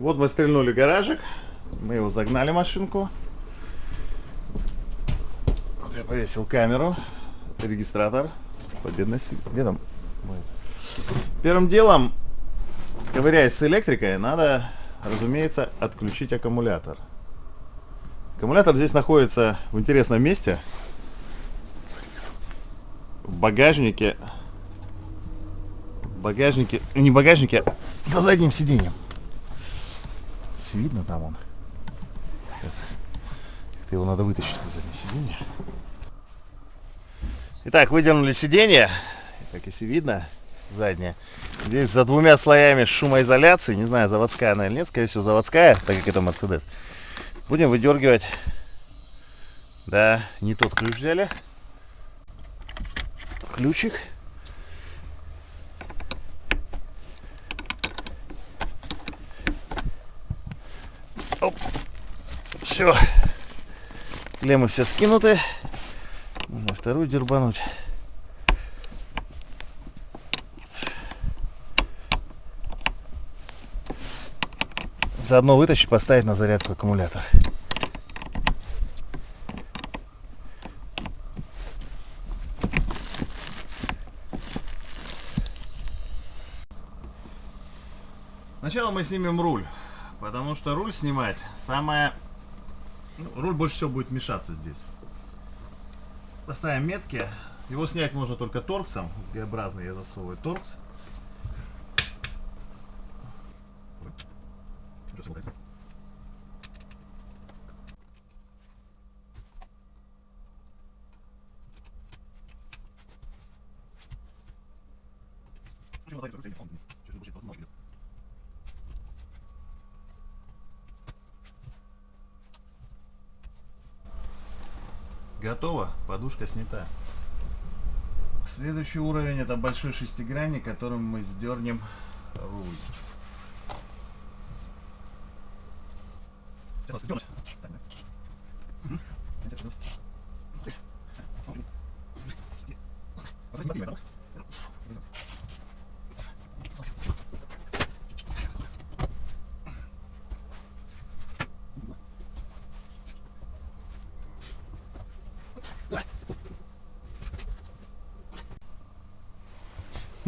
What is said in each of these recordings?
Вот мы стрельнули гаражик. Мы его загнали машинку. Вот я повесил камеру, регистратор. Победность. Где там? Первым делом, ковыряясь с электрикой, надо, разумеется, отключить аккумулятор. Аккумулятор здесь находится в интересном месте. В багажнике. В багажнике. Не багажнике, а за задним сиденьем. Видно там он. Как-то его надо вытащить из заднего сиденья. Итак, выдернули сиденье. Как если видно, задняя. Здесь за двумя слоями шумоизоляции. Не знаю, заводская она или нет. Скорее всего, заводская, так как это Мерседес. Будем выдергивать. Да, не тот ключ взяли. Ключик. Оп. Все. Клеммы все скинуты. Можно вторую дербануть. Заодно вытащить, поставить на зарядку аккумулятор. Сначала мы снимем руль, потому что руль снимать самое... Ну, руль больше всего будет мешаться здесь. Поставим метки. Его снять можно только торксом. Г-образный я засовываю торкс. Готово, подушка снята. Следующий уровень это большой шестигранник, которым мы сдернем руль.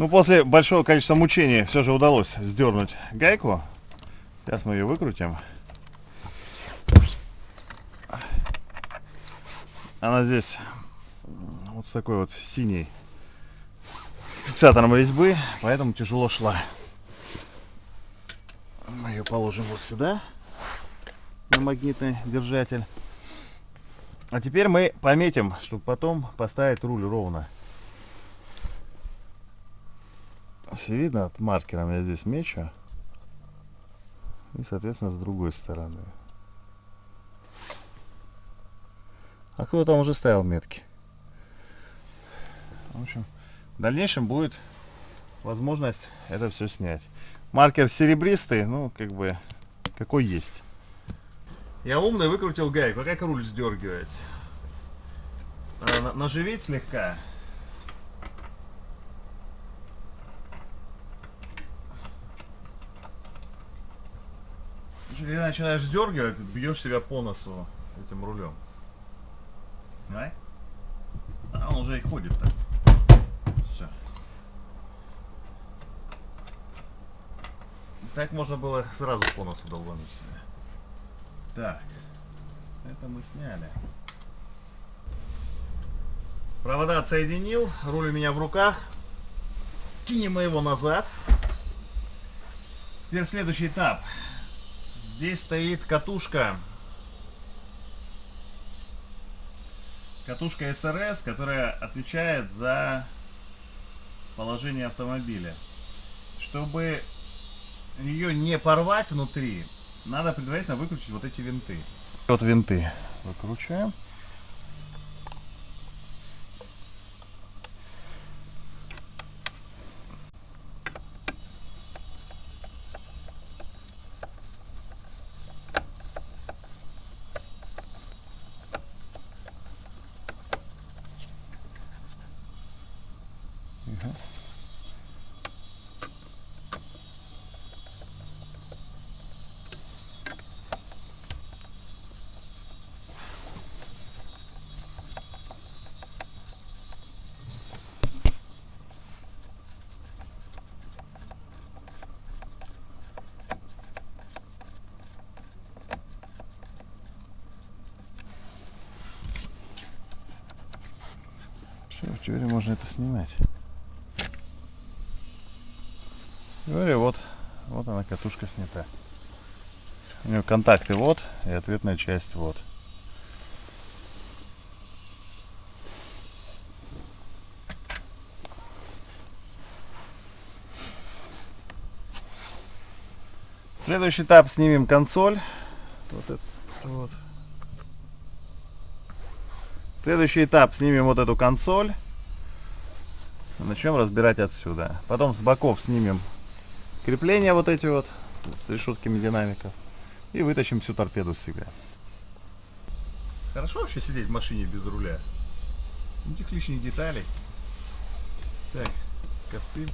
Ну, после большого количества мучений все же удалось сдернуть гайку. Сейчас мы ее выкрутим. Она здесь вот с такой вот синей фиксатором резьбы, поэтому тяжело шла. Мы ее положим вот сюда, на магнитный держатель. А теперь мы пометим, чтобы потом поставить руль ровно. Все видно, от маркером я здесь мечу. И, соответственно, с другой стороны. А кто там уже ставил метки? В общем, в дальнейшем будет возможность это все снять. Маркер серебристый, ну, как бы, какой есть. Я умный выкрутил гайку. Как руль сдергивать? Наживить слегка. Когда начинаешь сдергивать, бьешь себя по носу этим рулем. Давай. А он уже и ходит так. Все. Так можно было сразу по носу долбануть себя. Так. Это мы сняли. Провода отсоединил. Руль у меня в руках. Кинем мы его назад. Теперь следующий этап. Здесь стоит катушка. Катушка СРС, которая отвечает за положение автомобиля. Чтобы ее не порвать внутри, надо предварительно выключить вот эти винты. Вот винты выкручиваем. В теории можно это снимать. Теории вот, вот она катушка снята. У нее контакты вот и ответная часть вот. Следующий этап снимем консоль. Вот это, вот. Следующий этап снимем вот эту консоль. Начнем разбирать отсюда. Потом с боков снимем крепления вот эти вот с решетками динамиков. И вытащим всю торпеду с себя. Хорошо вообще сидеть в машине без руля? Никаких лишних деталей. Так, костыль.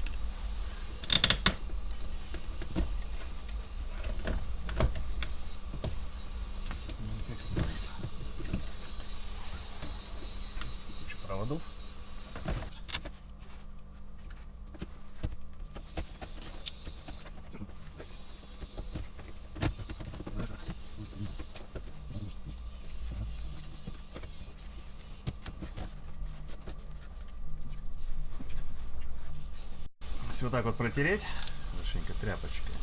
Ну, как снимается. Куча проводов. Если вот так вот протереть, хорошенько тряпочкой.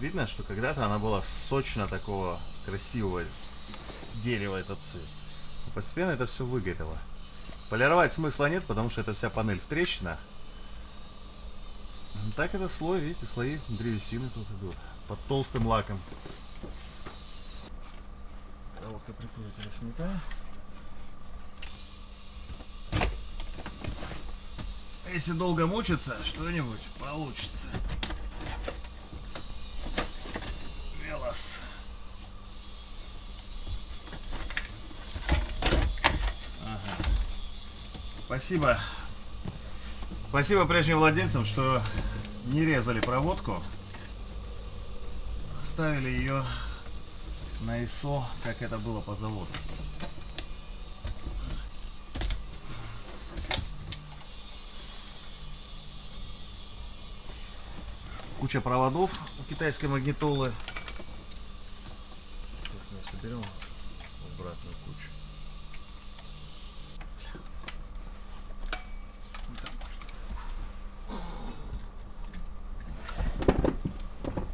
Видно, что когда-то она была сочно такого красивого дерева, этот цвет. Но постепенно это все выгорело. Полировать смысла нет, потому что это вся панель в трещинах. Ну, Так это слой, видите, слои древесины тут идут. Под толстым лаком. Проводка прикрутила снята. Если долго мучиться, что-нибудь получится. Велос. Ага. Спасибо. Спасибо прежним владельцам, что не резали проводку. Ставили ее на ISO, как это было по заводу. Куча проводов у китайской магнитолы. Сейчас мы соберем обратную кучу.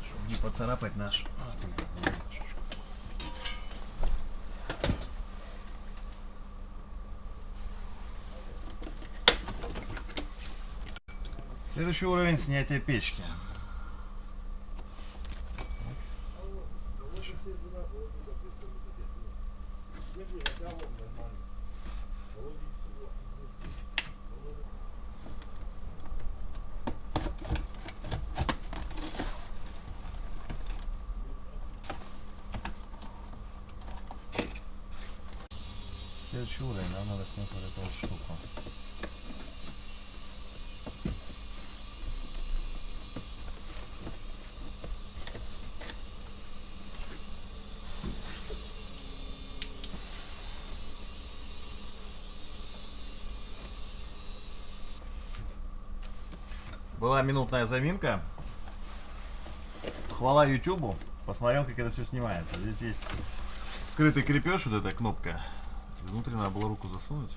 Чтобы не поцарапать наш. Следующий уровень снятия печки. Следующий уровень, нам надо снять вот эту вот штуку. Была минутная заминка. Хвала Ютубу. Посмотрел, как это все снимается. Здесь есть скрытый крепеж, вот эта кнопка. Внутри надо было руку засунуть.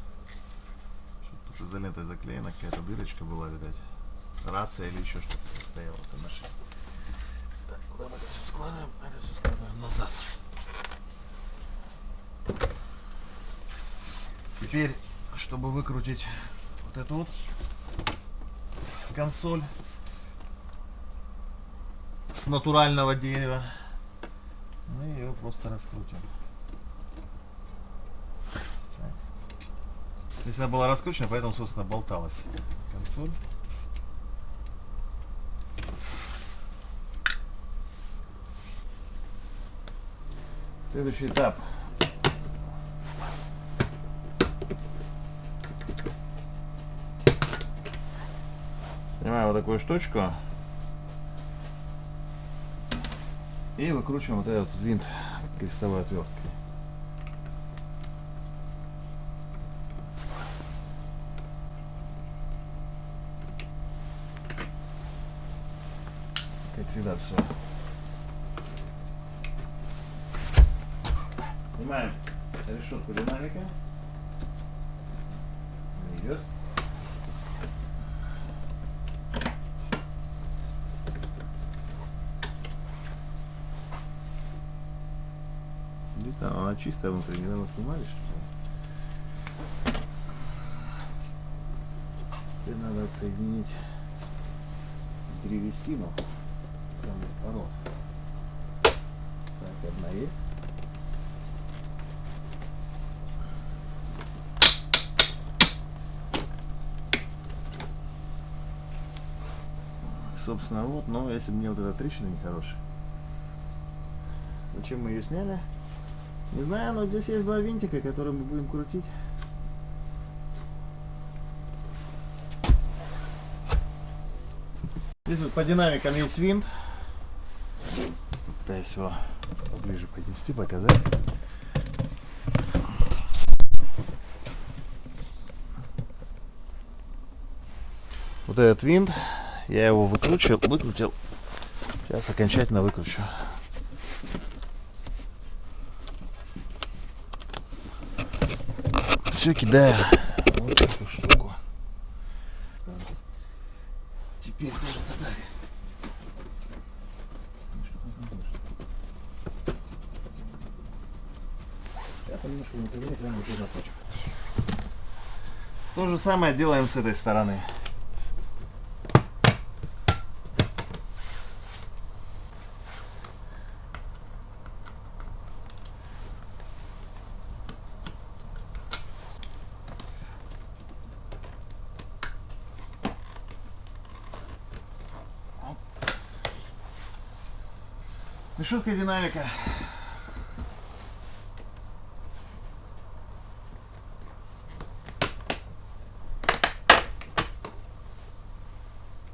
Тут изолентой заклеена, какая-то дырочка была, видать. Рация или еще что-то стояло в этой машине. Так, куда мы это все складываем? Это все складываем назад. Теперь, чтобы выкрутить вот эту вот консоль с натурального дерева, мы ее просто раскрутим. Так. Здесь она была раскручена, поэтому, собственно, болталась консоль. Следующий этап. Такую штучку. И выкручиваем вот этот винт крестовой отверткой. Как всегда все. Снимаем решетку динамика. Не идет. Чистая внутри, недавно снимали что ли? Теперь надо отсоединить древесину самых пород. Так, одна есть. Собственно, вот, но если бы мне вот эта трещина нехорошая. Зачем мы ее сняли? Не знаю, но здесь есть два винтика, которые мы будем крутить. Здесь вот по динамикам есть винт. Пытаюсь его поближе поднести, показать. Вот этот винт, я его выкручивал, выкрутил. Сейчас окончательно выкручу. Все кидаю вот эту штуку. Теперь тоже задали. То же самое делаем с этой стороны. Решетка и динамика.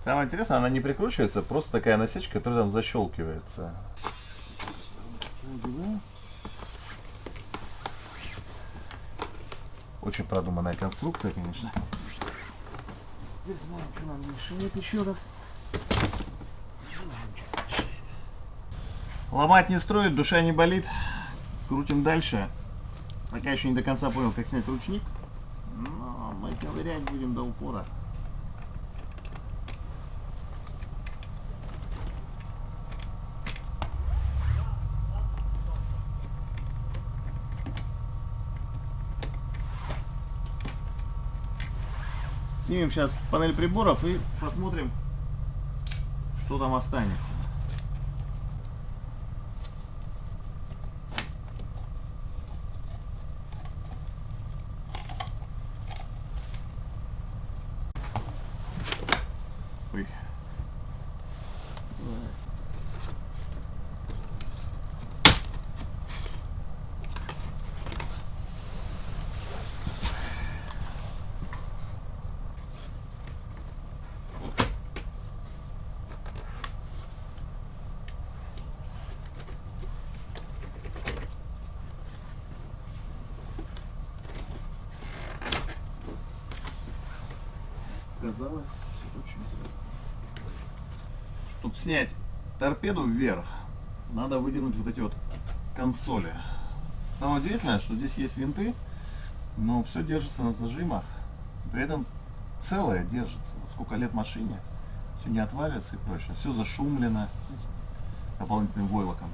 Самое интересное, она не прикручивается, просто такая насечка, которая там защелкивается. Очень продуманная конструкция, конечно. Теперь смотрим, что нам мешает еще раз. Ломать не строит, душа не болит. Крутим дальше. Пока еще не до конца понял, как снять ручник. Но мы ковырять будем до упора. Снимем сейчас панель приборов и посмотрим, что там останется. Казалось очень просто. Чтобы снять торпеду вверх, надо выдернуть вот эти вот консоли. Самое удивительное, что здесь есть винты, но все держится на зажимах. При этом целое держится. Сколько лет машине, все не отвалится и прочее. Все зашумлено дополнительным войлоком.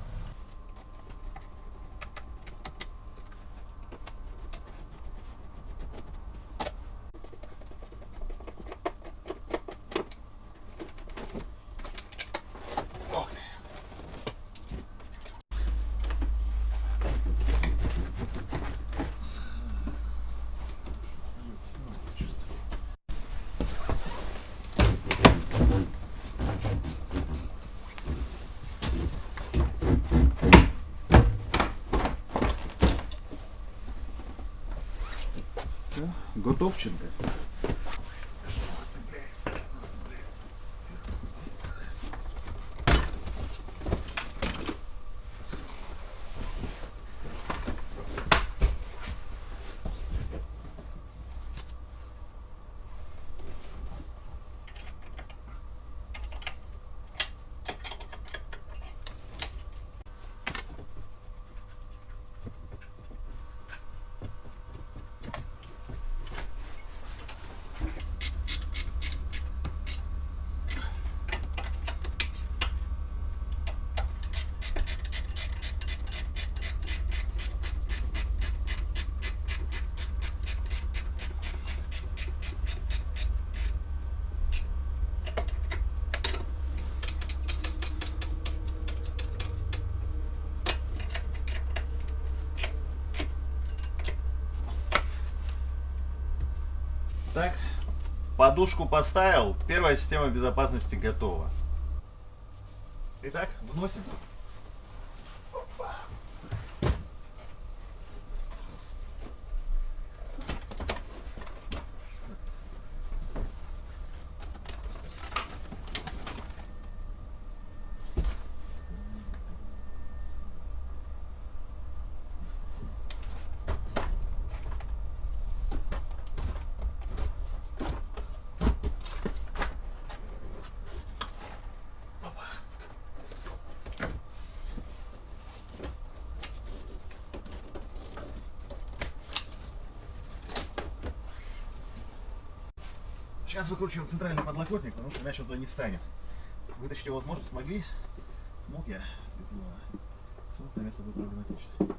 Всё, Так, подушку поставил, первая система безопасности готова. Итак, вносим. Сейчас выкручиваем центральный подлокотник, потому что иначе он туда не встанет. Вытащить его вот можно, смогли? Смог я? Знаю. Смог на место будет проблематично.